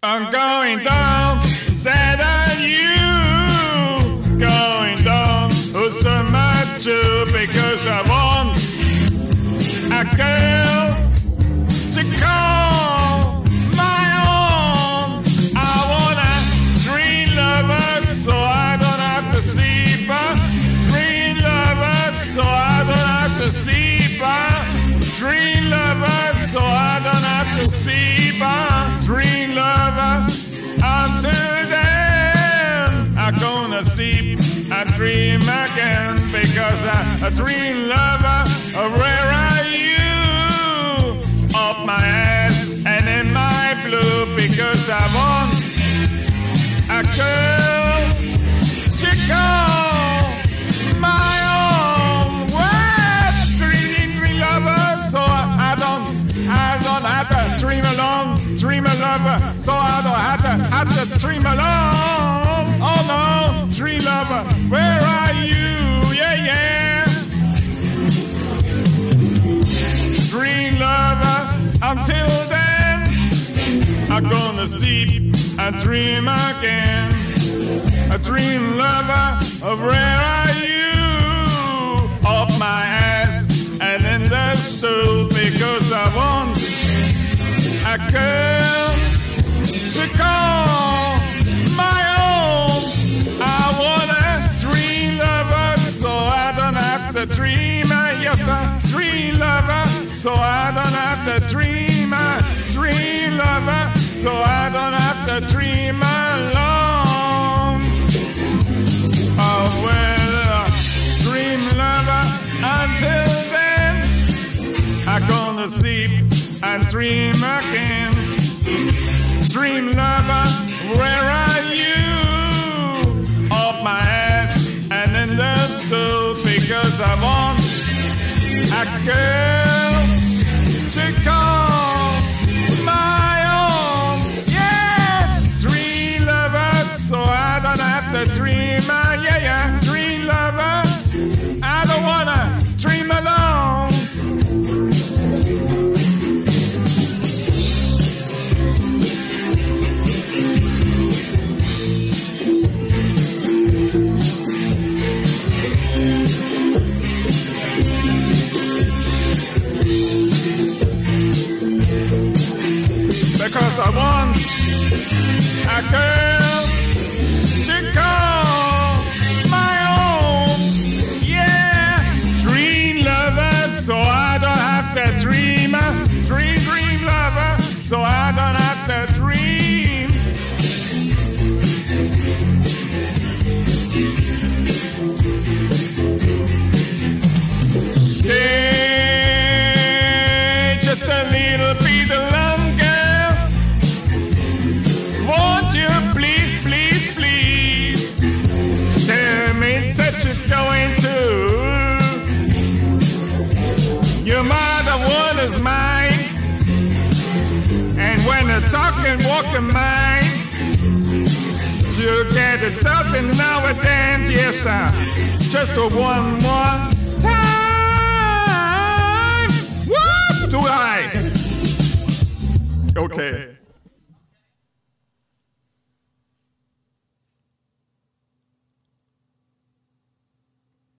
I'm going down, that are you. Going down, who's so much because I want a girl to call my own. I want a dream lover so I don't have to sleep. uh. Dream lover so I don't have to sleep. uh. Dream lover so I don't have to sleep. Gonna sleep. I dream again because I, dream lover. Where are you? Up my ass and in my blue because I want a girl to call my own. Well, dream, dream lover, so I don't, I don't have to dream alone, dream a lover, so I don't have to, have to dream alone. Where are you? Yeah, yeah. Dream lover, until then, I'm gonna sleep and dream again. A dream lover, where are you? Off my ass and in the stool because I want a girl to call so I don't have to dream. A dream lover so I don't have to dream alone. Oh well, uh, dream lover. Until then, I'm gonna sleep and dream again. Dream lover, where are you? Off my ass and in the stool because I want a girl don't have to dream. Uh, yeah, yeah, dream lover. I don't wanna dream alone. Because I want a girl talking, walking mine, you get it up and now it dance, yes, sir. Just a one more